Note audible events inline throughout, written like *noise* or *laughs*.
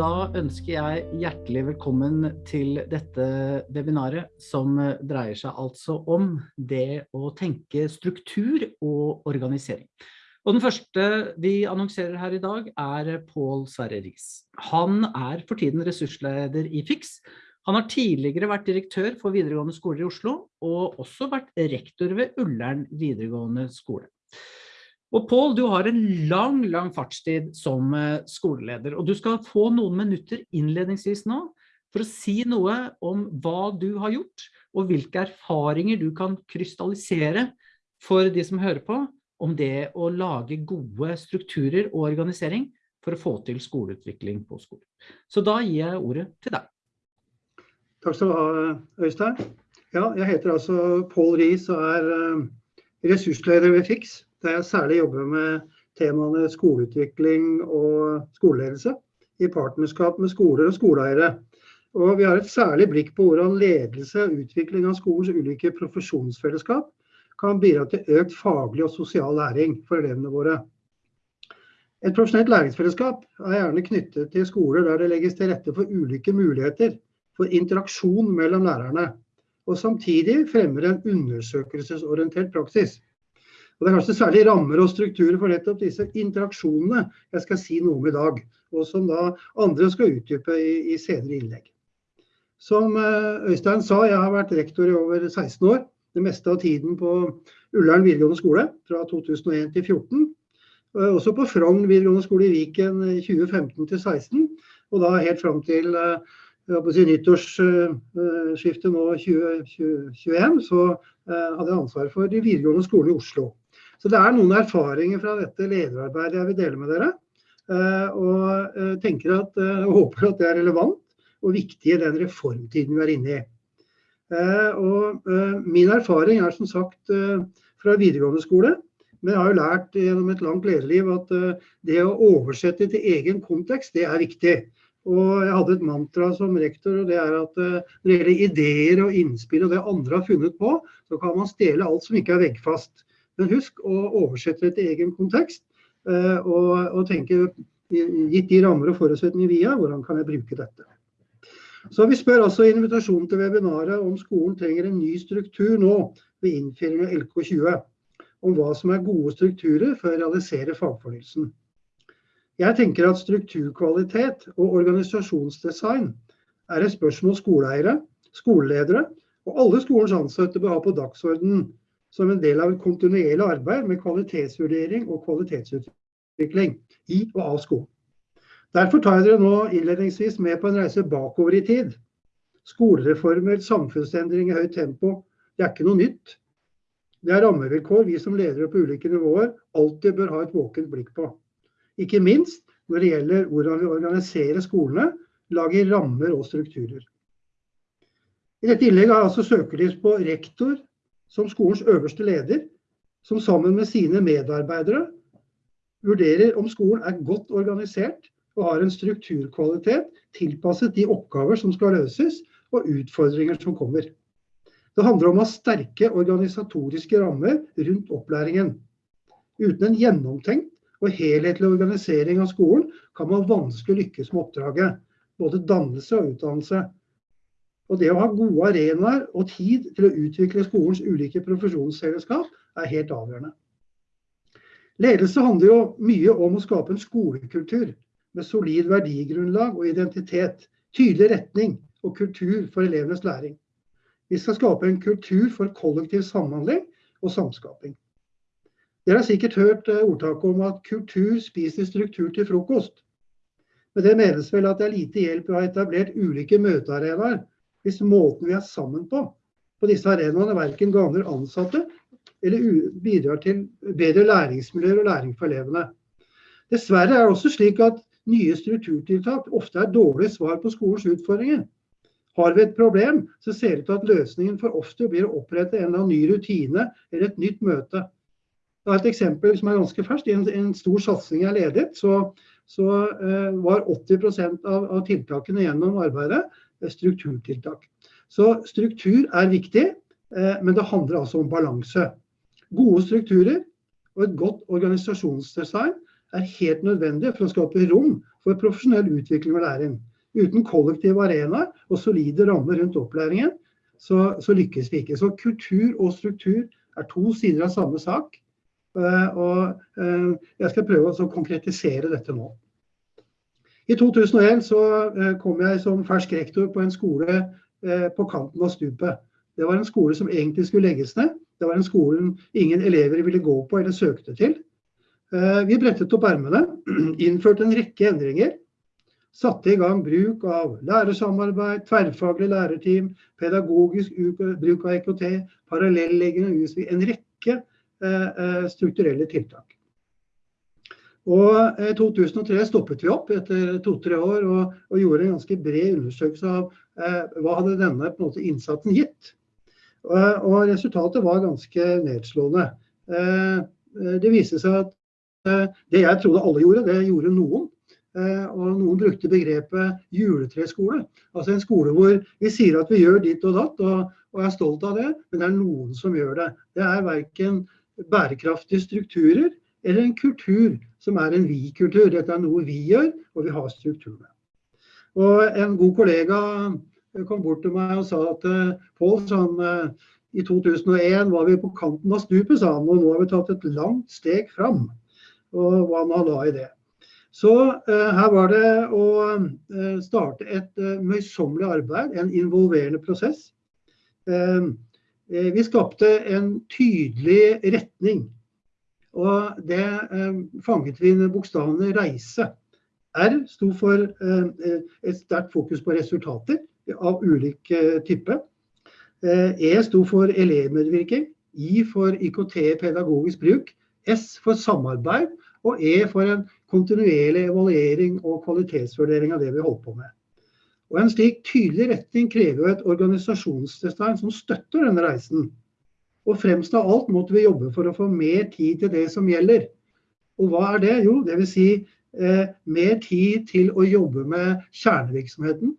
da ønsker jeg hjertelig velkommen til dette webinaret som dreier seg altså om det å tenke struktur og organisering. Og den første vi annonserer her i dag er Pål Sverre Riis. Han er for tiden ressursleder i FIX. Han har tidligere vært direktør for videregående skoler i Oslo, og også vært rektor ved Ullern videregående skole. Og Pål, du har en lang, lang fartstid som eh, skoleleder, og du skal få noen minutter innledningsvis nå for å si noe om hva du har gjort, og hvilke erfaringer du kan krystallisere for de som hører på, om det å lage gode strukturer og organisering for å få til skoleutvikling på skolen. Så da gir jeg ordet til deg. Takk skal du ha, Øystein. Ja, jeg heter altså Pål Riis og er eh, ressursleder ved FIX der jeg særlig jobber med temaene skoleutvikling og skoleledelse i partnerskap med skoler og skoleeiere. Og vi har et særlig blikk på hvordan ledelse og utvikling av skolens ulike profesjonsfellesskap kan bidra til økt faglig og sosial læring for elevene våre. Et profesjonelt læringsfellesskap er gjerne knyttet til skoler der det legges til rette for ulike muligheter for interaksjon mellom lærerne, og samtidig fremmer en undersøkelsesorientert praksis. Og Det er kanskje særlig rammer og strukturer for nettopp disse interaksjonene jeg skal si noe om i dag, og som da andre skal utdype i, i senere innlegg. Som eh, Øystein sa, jeg har vært rektor i over 16 år. Det meste av tiden på Ullern videregående skole fra 2001 til 2014. Også på Frogn videregående skole i Viken 2015 til 2016. Og da helt fram til eh, si, nyttårsskiftet nå 2021, så eh, hadde jeg ansvar for de videregående skolene i Oslo. Så det er noen erfaringer fra dette lederarbeidet jeg vil dele med dere. Eh, og eh, tenker at, og håper at det er relevant og viktig i den reformtiden vi er inne i. Og min erfaring er som sagt fra videregående skole. Men jeg har jo lært gjennom et langt lederliv at det å oversette til egen kontekst, det er viktig. Og jeg hadde et mantra som rektor, og det er at når det gjelder ideer og innspill og det andre har funnet på, så kan man stjele alt som ikke er veggfast. Men husk å oversette det til egen kontekst, eh, og, og tenke gitt de rammer og forutsetninger vi har, hvordan kan jeg bruke dette. Så Vi spør altså i invitasjonen til webinaret om skolen trenger en ny struktur nå ved innføring av LK20. Om hva som er gode strukturer for å realisere fagfornyelsen. Jeg tenker at strukturkvalitet og organisasjonsdesign er et spørsmål skoleeiere, skoleledere og alle skolens ansatte bør ha på dagsordenen som en del av et kontinuerlig arbeid med kvalitetsvurdering og kvalitetsutvikling i og av skolen. Derfor tar jeg dere nå innledningsvis med på en reise bakover i tid. Skolereformer, samfunnsendring i høyt tempo, det er ikke noe nytt. Det er rammevilkår vi som ledere på ulike nivåer alltid bør ha et våkent blikk på. Ikke minst når det gjelder hvordan vi organiserer skolene, lager rammer og strukturer. I dette innlegget har jeg altså søkelys på rektor, som skolens øverste leder, som sammen med sine medarbeidere vurderer om skolen er godt organisert og har en strukturkvalitet tilpasset de oppgaver som skal løses og utfordringer som kommer. Det handler om å ha sterke organisatoriske rammer rundt opplæringen. Uten en gjennomtenkt og helhetlig organisering av skolen kan man vanskelig lykkes med oppdraget. Både dannelse og utdannelse. Og det å ha gode arenaer og tid til å utvikle skolens ulike profesjonsselskap er helt avgjørende. Ledelse handler jo mye om å skape en skolekultur med solid verdigrunnlag og identitet, tydelig retning og kultur for elevenes læring. Vi skal skape en kultur for kollektiv samhandling og samskaping. Dere har sikkert hørt eh, ordtaket om at kultur spiser struktur til frokost. Men det menes vel at det er lite hjelp å ha etablert ulike møtearenaer hvis måten vi er sammen på på disse arenaene verken gagner ansatte eller bidrar til bedre læringsmiljøer og læring for elevene. Dessverre er det også slik at nye strukturtiltak ofte er dårlige svar på skolens utfordringer. Har vi et problem, så ser det ut til at løsningen for ofte blir å opprette en eller annen ny rutine eller et nytt møte. Er et eksempel som er ganske ferskt. I en, en stor satsing jeg ledet, så, så uh, var 80 av, av tiltakene gjennom arbeidet strukturtiltak. Så struktur er viktig, uh, men det handler altså om balanse. Gode strukturer og et godt organisasjonsdesign er helt nødvendig for å skape rom for profesjonell utvikling og læring. Uten kollektive arenaer og solide rammer rundt opplæringen, så, så, lykkes vi ikke. Så kultur og struktur er to sider av samme sak. Uh, og uh, jeg skal prøve å konkretisere dette nå. I 2001 så uh, kom jeg som fersk rektor på en skole på kanten av stupet. Det var en skole som egentlig skulle legges ned. Det var en skole ingen elever ville gå på eller søkte til. Vi brettet opp ermene, *clears throat* innførte en rekke endringer satte i gang bruk av lærersamarbeid, tverrfaglig lærerteam, pedagogisk bruk av IKT, parallelleggende undervisning, en rekke eh, eh strukturelle tiltak. Og I eh, 2003 stoppet vi opp etter to-tre år og, og, gjorde en ganske bred undersøkelse av eh, hva hadde denne måte, innsatsen gitt. Og, og, resultatet var ganske nedslående. Eh, det viste seg at eh, det jeg trodde alle gjorde, det gjorde noen. Eh, og noen brukte begrepet juletreskole. Altså en skole hvor vi sier at vi gjør ditt og datt og, og er stolt av det, men det er noen som gjør det. Det er verken bærekraftige strukturer eller en kultur som er en vi-kultur. Dette er noe vi gjør, og vi har strukturene. Og en god kollega kom bort til meg og sa at uh, Pål, uh, i 2001 var vi på kanten av stupet, sa han, og nå har vi tatt et langt steg fram. Og hva han la i det. Så eh, her var det å eh, starte et eh, møysommelig arbeid, en involverende prosess. Vi skapte en tydelig retning. Og det fanget vi med bokstavene 'reise'. R sto for et sterkt fokus på resultater av ulik type. E sto for elevmedvirkning. I for IKT pedagogisk bruk. S for samarbeid. Og E for en kontinuerlig evaluering og kvalitetsvurdering av det vi holder på med. Og En slik tydelig retning krever jo et organisasjonsdesign som støtter denne reisen. Og fremst av alt måtte vi jobbe for å få mer tid til det som gjelder. Og hva er det? Jo, dvs. Si, eh, mer tid til å jobbe med kjernevirksomheten.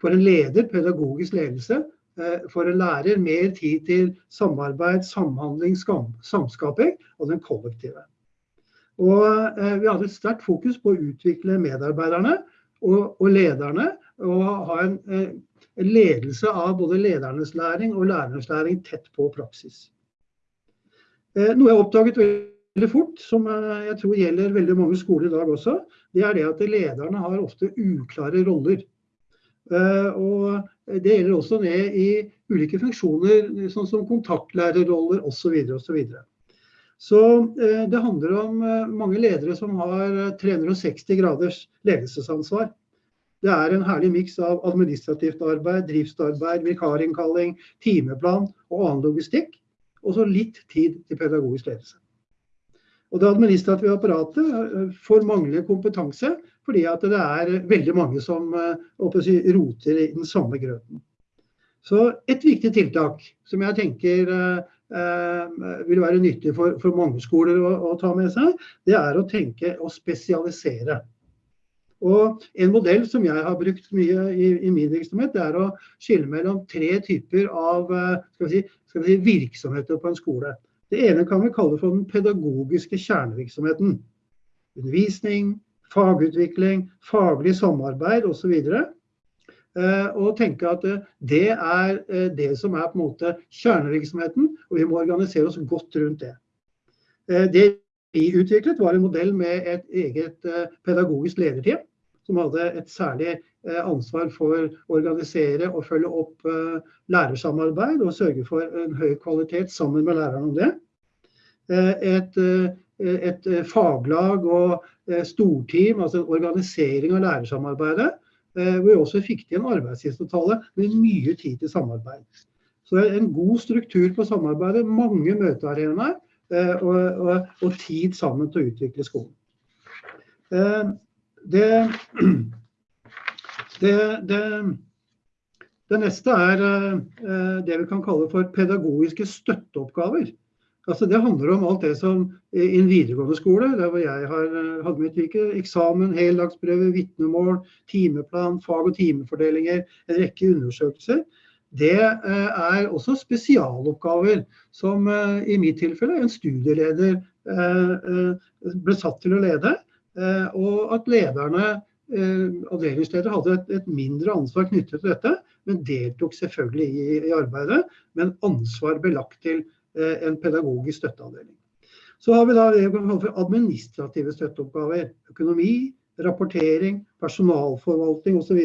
For en leder, pedagogisk ledelse. Eh, for en lærer, mer tid til samarbeid, samhandling, samskaping og den kollektive. Og eh, vi hadde et sterkt fokus på å utvikle medarbeiderne og, og lederne. Og ha en, eh, ledelse av både ledernes læring og lærernes læring tett på praksis. Eh, noe jeg oppdaget veldig fort, som eh, jeg tror gjelder veldig mange skoler i dag også, det er det at lederne har ofte uklare roller. Og det gjelder også ned i ulike funksjoner, sånn som kontaktlærerroller osv. osv. Så det handler om mange ledere som har 360 eh, graders ledelsesansvar. Det er en herlig miks av administrativt arbeid, driftsarbeid, vikarinnkalling, timeplan og annen logistikk. Og så litt tid til pedagogisk ledelse. Og Det administrative apparatet får manglende kompetanse fordi at det er veldig mange som si, roter i den samme grøten. Så et viktig tiltak som jeg tenker Eh, vil være nyttig for, for mange skoler å, å, ta med seg, det er å tenke og spesialisere. Og En modell som jeg har brukt mye i, i min virksomhet, det er å skille mellom tre typer av eh, skal vi, si, skal vi si, virksomheter på en skole. Det ene kan vi kalle for den pedagogiske kjernevirksomheten. Undervisning, fagutvikling, faglig samarbeid osv. Eh, og tenke at eh, det er det som er på en måte kjernevirksomheten, og vi må organisere oss godt rundt det. Det vi utviklet var en modell med et eget pedagogisk lederteam, som hadde et særlig ansvar for å organisere og følge opp lærersamarbeid og sørge for en høy kvalitet sammen med lærerne om det. Et, et faglag og storteam, altså organisering av lærersamarbeidet, Eh, hvor vi også fikk til en arbeidstidsavtale med mye tid til samarbeid. Så det er en god struktur på samarbeidet, mange møtearenaer eh, og, og, og, tid sammen til å utvikle skolen. Eh, det, *clears throat* det, det, det neste er det vi kan kalle for pedagogiske støtteoppgaver. Altså Det handler om alt det som i en videregående skole, der hvor jeg har, eh, hadde mitt virke, eksamen, heldagsprøve, vitnemål, timeplan, fag- og timefordelinger, en rekke undersøkelser. Det eh, er også spesialoppgaver som eh, i mitt tilfelle en studieleder ble satt til å lede. og at lederne, avdelingsledere hadde et, mindre ansvar knyttet til dette, men deltok selvfølgelig i, arbeidet, men ansvar belagt til en pedagogisk støtteavdeling. Så har vi da det vi administrative støtteoppgaver. Økonomi, rapportering, personalforvaltning osv.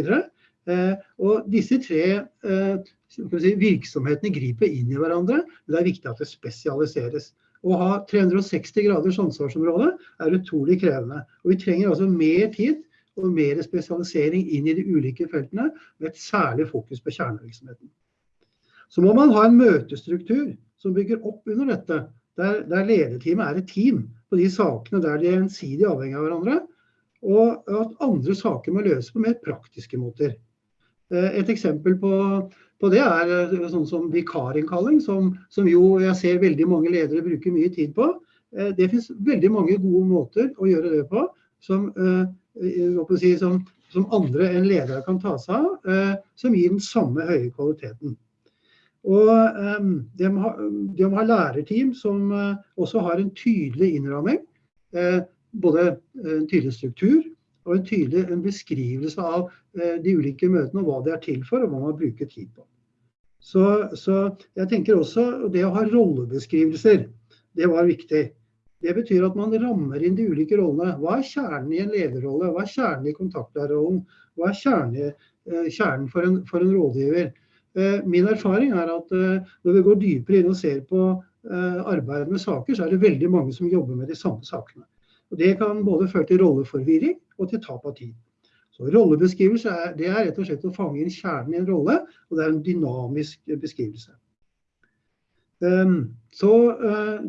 Eh, og disse tre eh, si, virksomhetene griper inn i hverandre, men det er viktig at det spesialiseres. Å ha 360 graders ansvarsområde er utrolig krevende. Og vi trenger altså mer tid og mer spesialisering inn i de ulike feltene, med et særlig fokus på kjernevirksomheten. Så må man ha en møtestruktur som bygger opp under dette, der, der lederteamet er et team på de sakene der de er gjensidig avhengig av hverandre, og at andre saker må løses på mer praktiske måter. Eh, et eksempel på, på det er eh, sånn som vikarinnkalling, som, som, jo jeg ser veldig mange ledere bruker mye tid på. Eh, det finnes veldig mange gode måter å gjøre det på, som, si, som, som andre enn ledere kan ta seg av, som gir den samme høye kvaliteten. Og de, må ha, de, må lærerteam som også har en tydelig innramming. Både en tydelig struktur og en tydelig en beskrivelse av uh, de ulike møtene og hva de er til for, og hva man bruker tid på. Så, så jeg tenker også det å ha rollebeskrivelser, det var viktig. Det betyr at man rammer inn de ulike rollene. Hva er kjernen i en lederrolle? Hva er kjernen i kontaktlærerrollen? Hva er kjernen, kjernen for, en, for en rådgiver? Eh, min erfaring er at eh, når vi går dypere inn og ser på eh, arbeidet med saker, så er det veldig mange som jobber med de samme sakene. Og Det kan både føre til rolleforvirring og til tap av tid. Så Rollebeskrivelse er, det er rett og slett å fange inn kjernen i en rolle, og det er en dynamisk beskrivelse. Så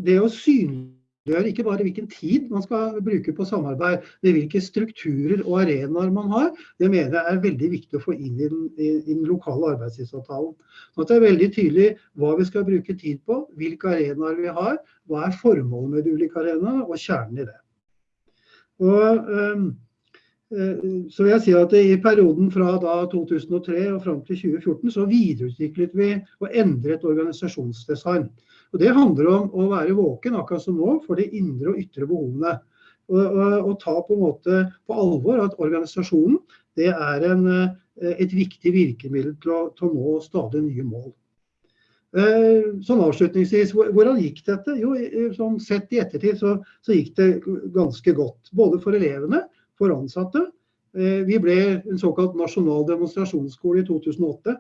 det å synliggjøre ikke bare hvilken tid man skal bruke på samarbeid, men hvilke strukturer og arenaer man har. Det mener jeg er veldig viktig å få inn i den, i, i den lokale arbeidstidsavtalen. Sånn at det er veldig tydelig hva vi skal bruke tid på, hvilke arenaer vi har, hva er formålet med de ulike arenaene, og kjernen i det. Og, um, så vil jeg si at I perioden fra 2003 og fram til 2014 så videreutviklet vi og endret organisasjonsdesign. Og Det handler om å være våken akkurat som nå for de indre og ytre behovene. Og, og, og ta på en måte på alvor at organisasjonen det er en, eh, et viktig virkemiddel til å, til å, nå stadig nye mål. Eh, sånn avslutningsvis, Hvordan gikk dette? Jo, sånn Sett i ettertid så, så, gikk det ganske godt. Både for elevene, for ansatte. Eh, vi ble en såkalt nasjonal demonstrasjonsskole i 2008.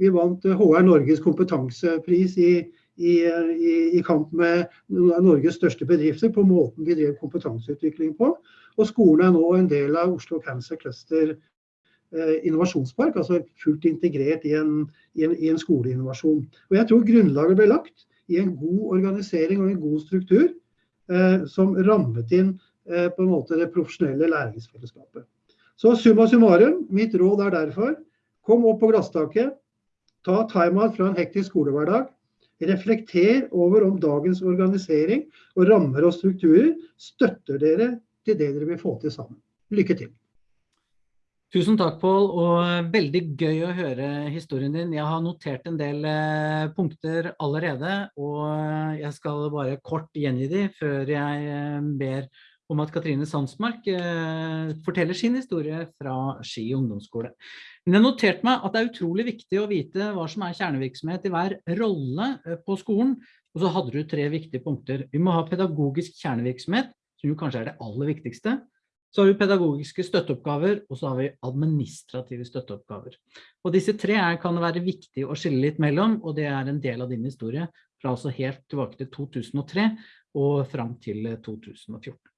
Vi vant HR Norges kompetansepris i i, i, i, kamp med Norges største bedrifter på måten vi drev kompetanseutvikling på. Og skolen er nå en del av Oslo Cancer Cluster eh, innovasjonspark, altså fullt integrert i en, i, en, i en, skoleinnovasjon. Og jeg tror grunnlaget ble lagt i en god organisering og en god struktur eh, som rammet inn eh, på en måte det profesjonelle læringsfellesskapet. Så summa summarum, mitt råd er derfor kom opp på glasstaket, ta time-out fra en hektisk skolehverdag, Reflekter over om dagens organisering og rammer og strukturer støtter dere til det dere vil få til sammen. Lykke til. Tusen takk, Pål, og veldig gøy å høre historien din. Jeg har notert en del eh, punkter allerede, og jeg skal bare kort gjengi de før jeg eh, ber om at Katrine Sandsmark eh, forteller sin historie fra Ski ungdomsskole. Men jeg noterte meg at det er utrolig viktig å vite hva som er kjernevirksomhet i hver rolle eh, på skolen. Og så hadde du tre viktige punkter. Vi må ha pedagogisk kjernevirksomhet, som jo kanskje er det aller viktigste. Så har vi pedagogiske støtteoppgaver, og så har vi administrative støtteoppgaver. Og disse tre er, kan være viktig å skille litt mellom, og det er en del av din historie fra altså helt tilbake til 2003 og fram til 2014.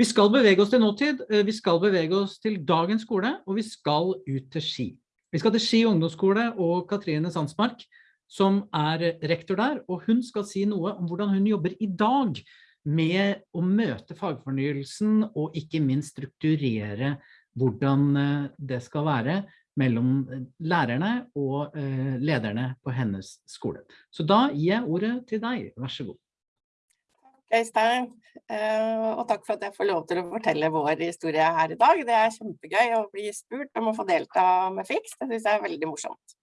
Vi skal bevege oss til nåtid, eh, vi skal bevege oss til dagens skole, og vi skal ut til Ski. Vi skal til Ski ungdomsskole og Katrine Sandsmark, som er rektor der, og hun skal si noe om hvordan hun jobber i dag med å møte fagfornyelsen og ikke minst strukturere hvordan eh, det skal være mellom eh, lærerne og lederne på hennes skole. Så da gir jeg ordet til deg, vær så god. Øystein, eh, og takk for at jeg får lov til å fortelle vår historie her i dag. Det er kjempegøy å bli spurt om å få delta med FIX, det synes jeg er veldig morsomt.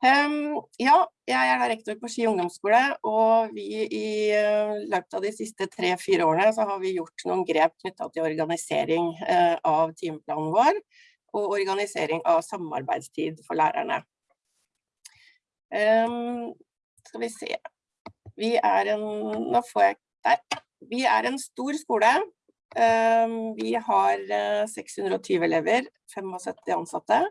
Um, ja, jeg er rektor på Ski ungdomsskole, og vi i uh, løpet av de siste tre-fire årene så har vi gjort noen grep knyttet til organisering uh, av timeplanen vår, og organisering av samarbeidstid for lærerne. Um, skal vi se. Vi er en, nå får jeg der. Vi er en stor skole. Um, vi har uh, 620 elever, 75 ansatte.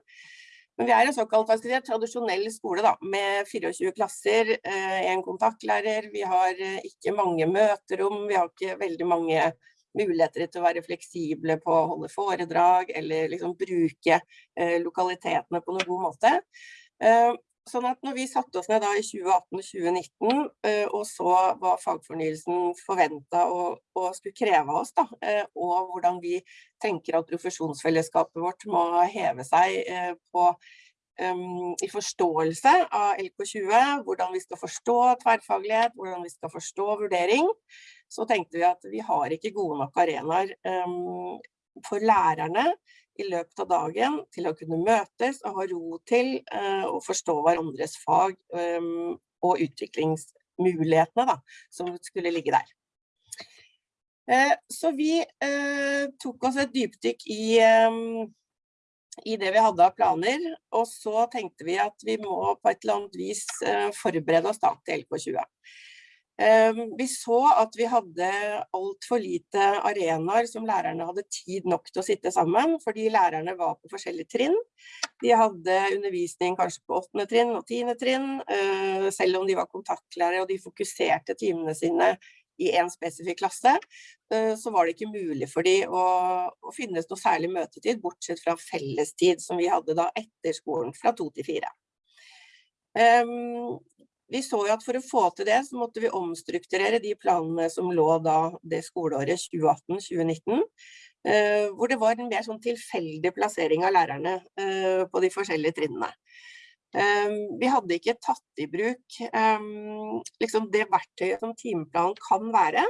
Men vi er en såkalt si, tradisjonell skole da, med 24 klasser, eh, en kontaktlærer. Vi har eh, ikke mange møterom, vi har ikke veldig mange muligheter til å være fleksible på å holde foredrag eller liksom bruke eh, lokalitetene på noen god måte. Sånn at når vi satte oss ned i 2018-2019 og så hva fagfornyelsen forventa og, og, skulle kreve av oss, da, og hvordan vi tenker at profesjonsfellesskapet vårt må heve seg på um, i forståelse av LK20, hvordan vi skal forstå tverrfaglighet, hvordan vi skal forstå vurdering, så tenkte vi at vi har ikke gode nok arenaer um, for lærerne i løpet av dagen til å kunne møtes og ha ro til uh, å forstå hverandres fag um, og utviklingsmulighetene da, som skulle ligge der. Uh, så vi tok oss et dypdykk i, i det vi hadde av planer, og så tenkte vi at vi må på et eller annet vis forberede oss da til LK20. Ehm, vi så at vi hadde alt for lite arenaer som lærerne hadde tid nok til å sitte sammen, fordi lærerne var på forskjellige trinn. De hadde undervisning kanskje på åttende trinn og 10. trinn, eh, selv om de var kontaktlærere og de fokuserte timene sine i en spesifikk klasse, eh, så var det ikke mulig for de å, å finnes noe særlig møtetid, bortsett fra fellestid som vi hadde da etter skolen fra to til fire. Vi så jo at for å få til det, så måtte vi omstrukturere de planene som lå da det skoleåret 2018-2019, eh, hvor det var en mer sånn tilfeldig plassering av lærerne eh, på de forskjellige trinnene. Eh, vi hadde ikke tatt i bruk liksom det verktøyet som timeplanen kan være,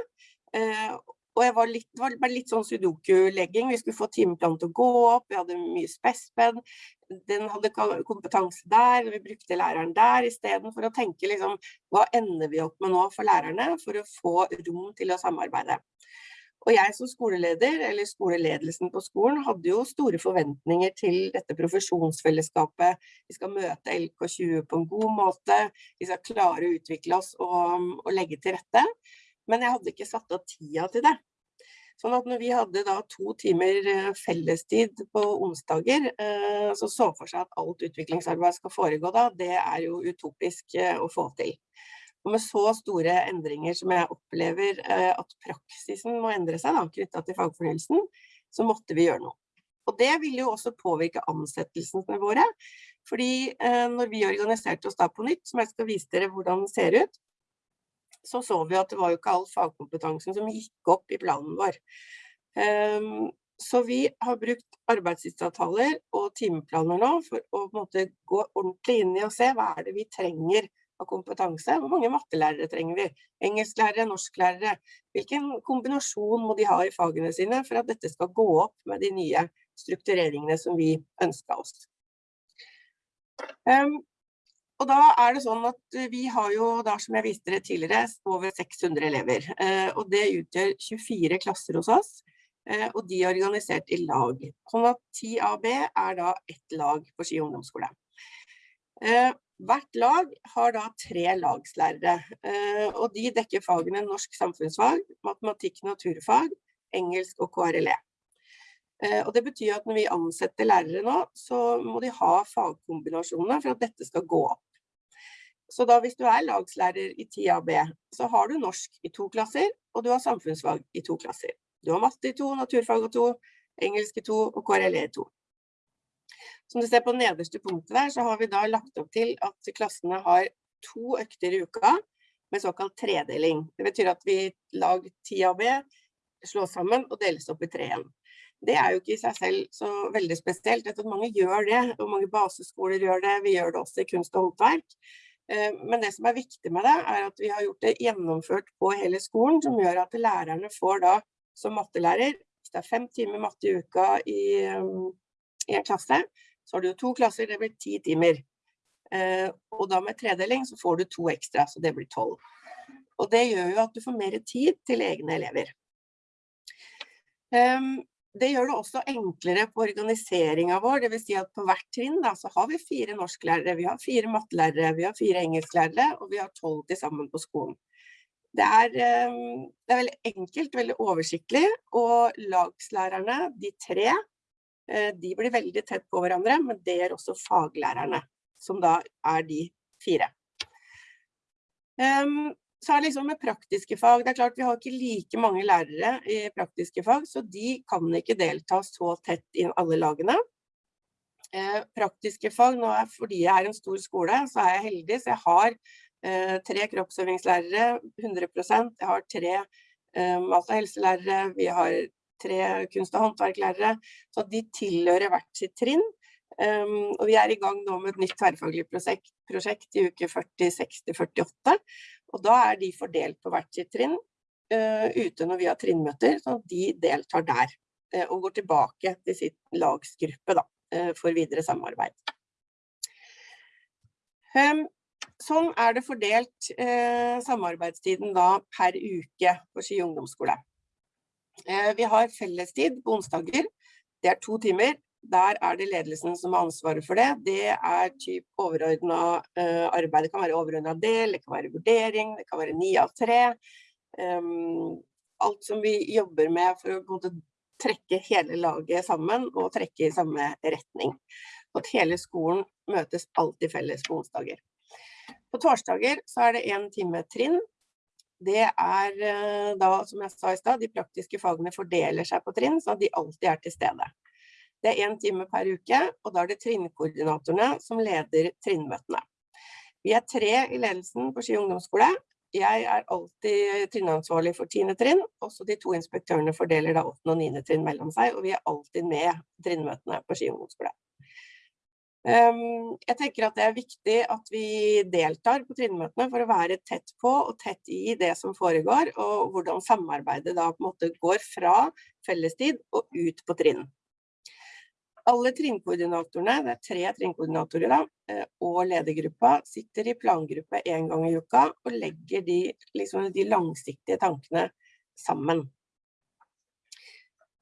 og jeg var litt, det var litt sånn sudoku-legging. Vi skulle få timeplanen til å gå opp, vi hadde mye spesped. Den hadde kompetanse der, vi brukte læreren der istedenfor å tenke liksom, hva ender vi opp med nå for lærerne for å få rom til å samarbeide. Og jeg som skoleleder, eller skoleledelsen på skolen, hadde jo store forventninger til dette profesjonsfellesskapet. Vi skal møte LK20 på en god måte, vi skal klare å utvikle oss og, og legge til rette men jeg hadde ikke satt av tida til det. Sånn at når vi hadde da to timer eh, fellestid på onsdager, eh, så så for seg at alt utviklingsarbeid skal foregå da, det er jo utopisk eh, å få til. Og med så store endringer som jeg opplever at praksisen må endre seg da, knyttet til fagfornyelsen, så måtte vi gjøre noe. Og det ville jo også påvirke ansettelsene våre, fordi når vi organiserte oss da på nytt, som jeg skal vise dere hvordan det ser ut, så så vi at det var jo ikke all fagkompetansen som gikk opp i planen vår. Um, så vi har brukt arbeidstidsavtaler og timeplaner nå for å gå ordentlig inn i og se hva er det vi trenger av kompetanse. Hvor mange mattelærere trenger vi? Engelsklærere, norsklærere? Hvilken kombinasjon må de ha i fagene sine for at dette skal gå opp med de nye struktureringene som vi ønska oss? Um, og da er det sånn at eh, vi har jo da, som jeg viste dere tidligere, over 600 elever. Eh, og det utgjør 24 klasser hos oss, eh, og de er organisert i lag. Sånn at 10AB er da ett lag på Ski ungdomsskole. Hvert lag har da tre lagslærere, og de dekker fagene norsk samfunnsfag, matematikk, naturfag, engelsk og KRLE. Og det betyr at når vi ansetter lærere nå, så må de ha fagkombinasjoner for at dette skal gå opp. Så da hvis du er lagslærer i 10AB, så har du norsk i to klasser, og du har samfunnsfag i to klasser. Du har matte i to, naturfag i to, engelsk i to og KRLE i to. Som du ser på nederste punktet der, så har vi da lagt opp til at klassene har to økter i uka med såkalt tredeling. Det betyr at vi lag 10AB slås sammen og deles opp i tre igjen. Det er jo ikke i seg selv så veldig spesielt. Jeg at mange gjør det, og mange baseskoler gjør det. Vi gjør det også i kunst og håndverk. Eh, men det som er viktig med det, er at vi har gjort det gjennomført på hele skolen, som gjør at lærerne får da, som mattelærer, hvis det er fem timer matte i uka i, i en klasse, så har du to klasser, det blir ti timer. Og da med tredeling så får du to ekstra, så det blir 12. Og det gjør jo at du får mer tid til egne elever. Det gjør det også enklere på organiseringen vår, det vil si at på hvert trinn da, så har vi fire norsklærere, vi har fire mattelærere, vi har fire engelsklærere, og vi har 12 til sammen på skolen. Det er, det er veldig enkelt, veldig oversiktlig, og lagslærerne, de tre, de blir veldig tett på hverandre, men det er også faglærerne, som da er de fire. Så er det liksom med praktiske fag, det er klart vi har ikke like mange lærere i praktiske fag, så de kan ikke delta så tett i alle lagene. Eh, praktiske fag, nå er, fordi jeg er en stor skole, så er jeg heldig, så jeg har eh, tre kroppsøvingslærere, 100%, jeg har tre eh, mat- og helselærere, vi har tre kunst- og håndverklærere, så de tilhører hvert sitt trinn. Um, og vi er i gang nå med et nytt tverrfaglig prosjekt, prosjekt i uke 40, 60, 48, og da er de fordelt på hvert sitt trinn uh, ute når vi har trinnmøter, så de deltar der uh, og går tilbake til sitt lagsgruppe da, uh, for videre samarbeid. Um, sånn er det fordelt samarbeidstiden da per uke på Ski ungdomsskole. vi har fellestid på onsdager, det er to timer, der er det ledelsen som har ansvaret for det. Det er typ overordnet uh, arbeid. Det kan være overordnet del, det kan være vurdering, det kan være ni av tre. Um, alt som vi jobber med for å måte, trekke hele laget sammen og trekke i samme retning. At hele skolen møtes alltid felles på onsdager. På torsdager så er det en time trinn. Det er uh, da, som jeg sa i stad, de praktiske fagene fordeler seg på trinn, så de alltid er til stede. Det er en time per uke, og da er det trinnkoordinatorene som leder trinnmøtene. Vi er tre i ledelsen på Ski ungdomsskole. Jeg er alltid trinnansvarlig for 10. trinn, også de to inspektørene fordeler da 8. og 9. trinn mellom seg, og vi er alltid med trinnmøtene på Ski ungdomsskole. Um, jeg tenker at det er viktig at vi deltar på trinnmøtene for å være tett på og tett i det som foregår, og hvordan samarbeidet da på en måte går fra fellestid og ut på trinn. Alle trinnkoordinatorene, det er tre trinnkoordinatorer da, eh, og ledergruppa sitter i plangruppe en gang i uka og legger de, liksom, de langsiktige tankene sammen.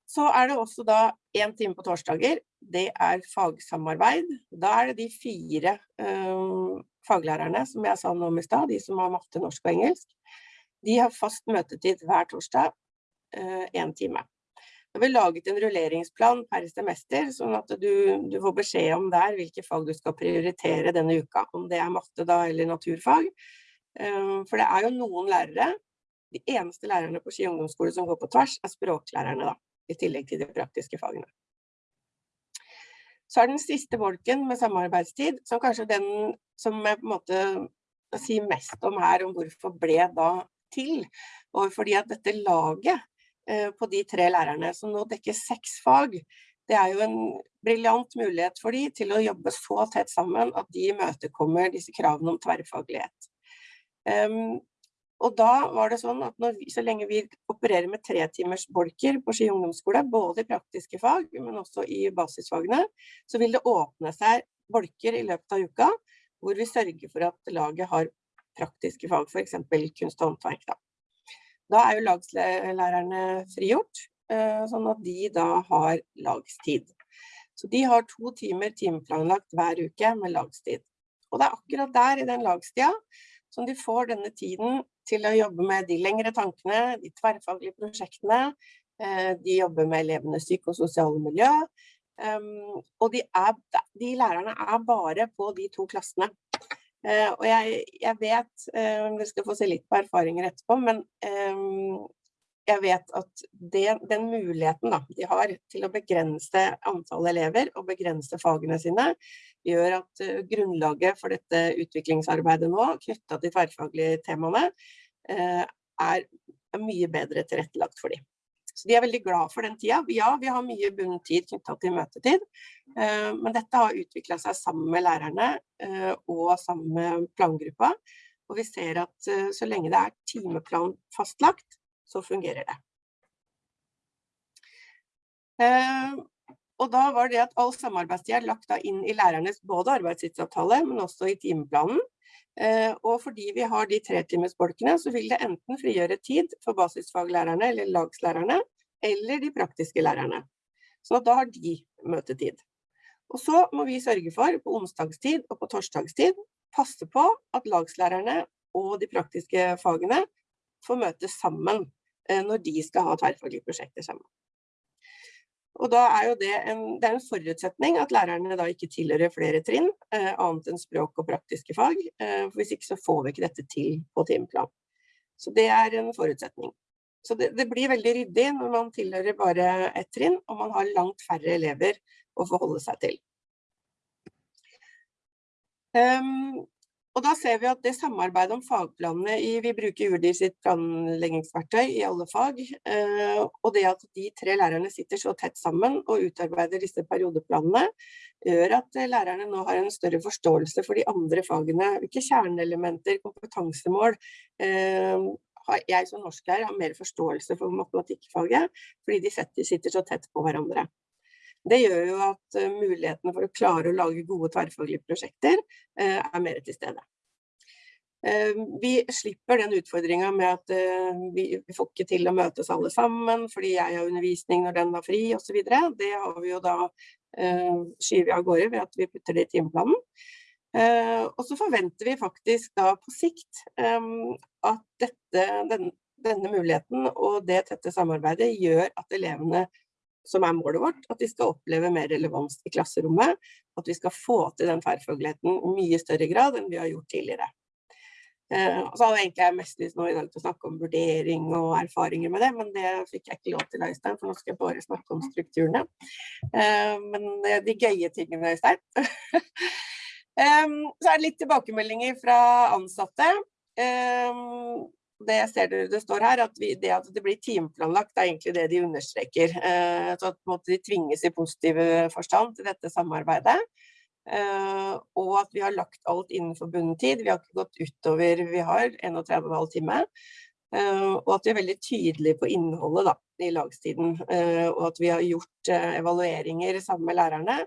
Så er det også da en time på torsdager, det er fagsamarbeid. Da er det de fire um, faglærerne som jeg sa nå i stad, de som har matte, norsk og engelsk. De har fast møtetid hver torsdag, uh, en time. Har vi laget en rulleringsplan per semester, sånn at du, du, får beskjed om der hvilke fag du skal prioritere denne uka, om det er matte da eller naturfag. Ehm, for det er jo noen lærere, de eneste lærerne på Ski ungdomsskole som går på tvers, er språklærerne da, i tillegg til de praktiske fagene. Så er den siste bolken med samarbeidstid, som kanskje den som jeg på en måte sier mest om her, om hvorfor ble da til. Og fordi at dette laget Eh, på de tre lærerne, som nå dekker seks fag. Det er jo en briljant mulighet for de til å jobbe så tett sammen at de imøtekommer disse kravene om tverrfaglighet. Um, og da var det sånn at vi, så lenge vi opererer med tre timers bolker på Ski ungdomsskole, både i praktiske fag, men også i basisfagene, så vil det åpne seg bolker i løpet av uka, hvor vi sørger for at laget har praktiske fag, eksempel kunst og håndverk. Da. Da er jo lagslærerne frigjort, eh, sånn at de da har lagstid. Så de har to timer timeplanlagt hver uke med lagstid. Og det er akkurat der i den lagstida som de får denne tiden til å jobbe med de lengre tankene, de tverrfaglige prosjektene, eh, de jobber med elevenes psykososiale miljø, ehm, og de, er, de lærerne er bare på de to klassene. Uh, og jeg, jeg vet, uh, dere skal få se litt på erfaringer etterpå, men um, jeg vet at det, den muligheten da, de har til å begrense antall elever og begrense fagene sine, gjør at uh, grunnlaget for dette utviklingsarbeidet nå, knyttet til tverrfaglige temaene, er mye bedre tilrettelagt for dem. Så de er veldig glad for den tida. Ja, vi har mye bundet tid knyttet til møtetid, eh, men dette har utviklet seg sammen med lærerne eh, og sammen med plangruppa. Og vi ser at eh, så lenge det er timeplan fastlagt, så fungerer det. Og da var det at all samarbeidstid er lagt inn i lærernes både arbeidstidsavtale, men også i timeplanen. Eh, og fordi vi har de tretimesbolkene, så vil det enten frigjøre tid for basisfaglærerne eller lagslærerne, eller de praktiske lærerne. Så da har de møtetid. Og så må vi sørge for, på onsdagstid og på torsdagstid, passe på at lagslærerne og de praktiske fagene får møtes sammen eh, når de skal ha tverrfaglige prosjekter sammen. Og da er jo det en, det er en forutsetning at lærerne da ikke tilhører flere trinn, eh, annet enn språk og praktiske fag. Eh, for hvis ikke så får vi ikke dette til på timeplan. Så det er en forutsetning. Så det, det, blir veldig ryddig når man tilhører bare ett trinn, og man har langt færre elever å forholde seg til. Um, og da ser vi at det samarbeidet om fagplanene i, vi bruker UDIR sitt planleggingsverktøy i alle fag, uh, og det at de tre lærerne sitter så tett sammen og utarbeider disse periodeplanene, gjør at lærerne nå har en større forståelse for de andre fagene, hvilke kjerneelementer, kompetansemål, uh, jeg som norsklærer har mer forståelse for matematikkfaget, fordi de sitter så tett på hverandre. Det gjør jo at uh, mulighetene for å klare å lage gode tverrfaglige prosjekter uh, er mer til stede. Uh, vi slipper den utfordringen med at vi, får ikke til å møtes alle sammen fordi jeg har undervisning når den var fri osv. Det har vi jo da skyver av gårde ved at vi putter det i timeplanen. og så forventer vi faktisk da på sikt at dette, den, denne muligheten og det tette samarbeidet gjør at elevene som er målet vårt, at vi skal oppleve mer relevans i klasserommet, at vi skal få til den tverrfagligheten i mye større grad enn vi har gjort tidligere. Eh, så hadde egentlig mest lyst nå i dag til å snakke om vurdering og erfaringer med det, men det fikk jeg ikke lov til, Øystein, for nå skal jeg bare snakke om strukturene. Eh, men de gøye tingene, Øystein. *laughs* eh, så er det litt tilbakemeldinger fra ansatte. Eh, det ser dere det står her, at vi, det at det blir timeplanlagt, er egentlig det de understreker. Eh, så at måte, de tvinges i positiv forstand til dette samarbeidet. Eh, og at vi har lagt alt innenfor bundetid. Vi har ikke gått utover, vi har 31,5 time. Eh, og at vi er veldig tydelige på innholdet da, i lagstiden. Eh, og at vi har gjort eh, evalueringer sammen med lærerne.